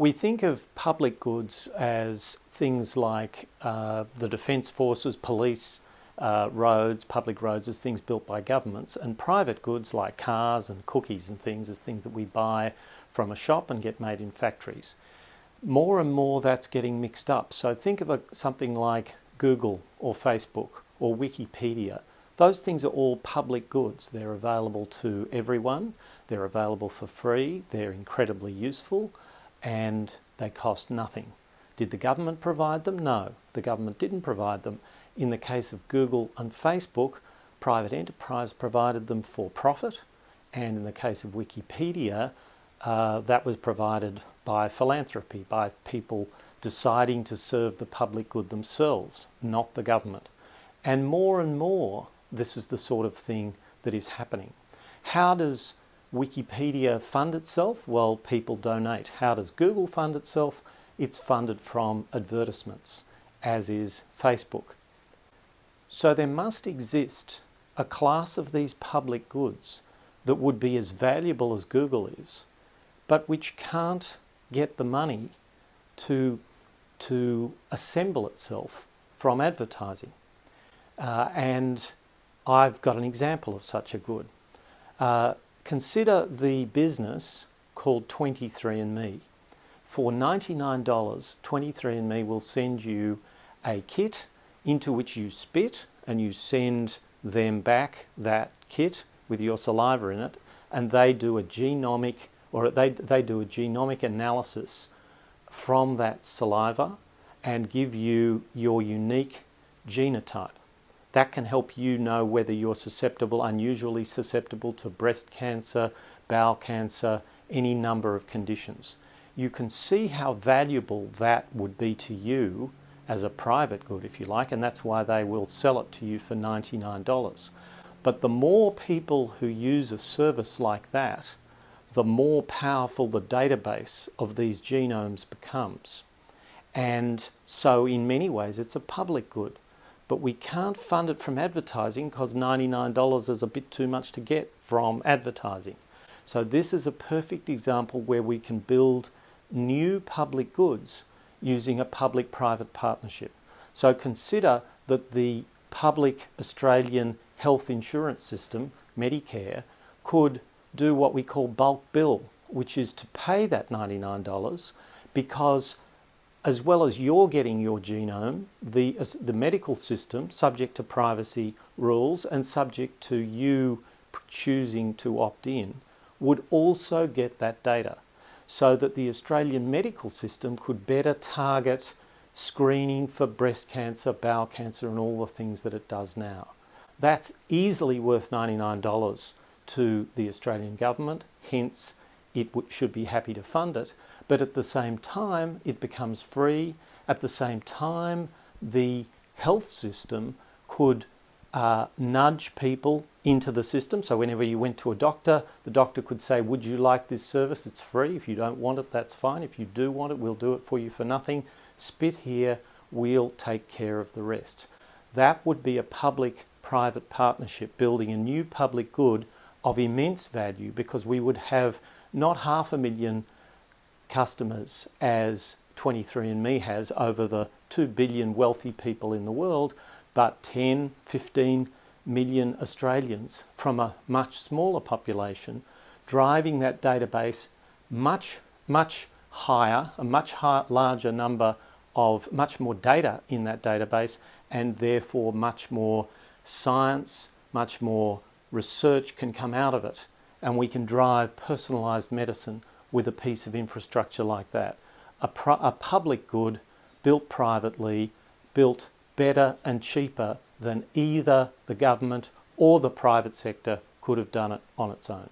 We think of public goods as things like uh, the defence forces, police, uh, roads, public roads as things built by governments and private goods like cars and cookies and things as things that we buy from a shop and get made in factories. More and more that's getting mixed up. So think of a, something like Google or Facebook or Wikipedia. Those things are all public goods. They're available to everyone. They're available for free. They're incredibly useful and they cost nothing. Did the government provide them? No, the government didn't provide them. In the case of Google and Facebook, private enterprise provided them for profit, and in the case of Wikipedia, uh, that was provided by philanthropy, by people deciding to serve the public good themselves, not the government. And more and more, this is the sort of thing that is happening. How does Wikipedia fund itself? Well, people donate. How does Google fund itself? It's funded from advertisements, as is Facebook. So there must exist a class of these public goods that would be as valuable as Google is, but which can't get the money to, to assemble itself from advertising. Uh, and I've got an example of such a good. Uh, Consider the business called 23andMe. For $99, 23andMe will send you a kit into which you spit and you send them back that kit with your saliva in it and they do a genomic or they, they do a genomic analysis from that saliva and give you your unique genotype. That can help you know whether you're susceptible, unusually susceptible to breast cancer, bowel cancer, any number of conditions. You can see how valuable that would be to you as a private good, if you like, and that's why they will sell it to you for $99. But the more people who use a service like that, the more powerful the database of these genomes becomes. And so in many ways, it's a public good but we can't fund it from advertising because $99 is a bit too much to get from advertising. So this is a perfect example where we can build new public goods using a public-private partnership. So consider that the public Australian health insurance system, Medicare, could do what we call bulk bill, which is to pay that $99 because as well as you're getting your genome, the, the medical system, subject to privacy rules and subject to you choosing to opt in, would also get that data so that the Australian medical system could better target screening for breast cancer, bowel cancer and all the things that it does now. That's easily worth $99 to the Australian government, hence it should be happy to fund it but at the same time it becomes free. At the same time the health system could uh, nudge people into the system. So whenever you went to a doctor, the doctor could say, would you like this service? It's free. If you don't want it, that's fine. If you do want it, we'll do it for you for nothing. Spit here, we'll take care of the rest. That would be a public-private partnership, building a new public good of immense value because we would have not half a million customers as 23andMe has over the 2 billion wealthy people in the world, but 10, 15 million Australians from a much smaller population, driving that database much, much higher, a much higher, larger number of much more data in that database and therefore much more science, much more research can come out of it and we can drive personalised medicine with a piece of infrastructure like that. A, a public good built privately, built better and cheaper than either the government or the private sector could have done it on its own.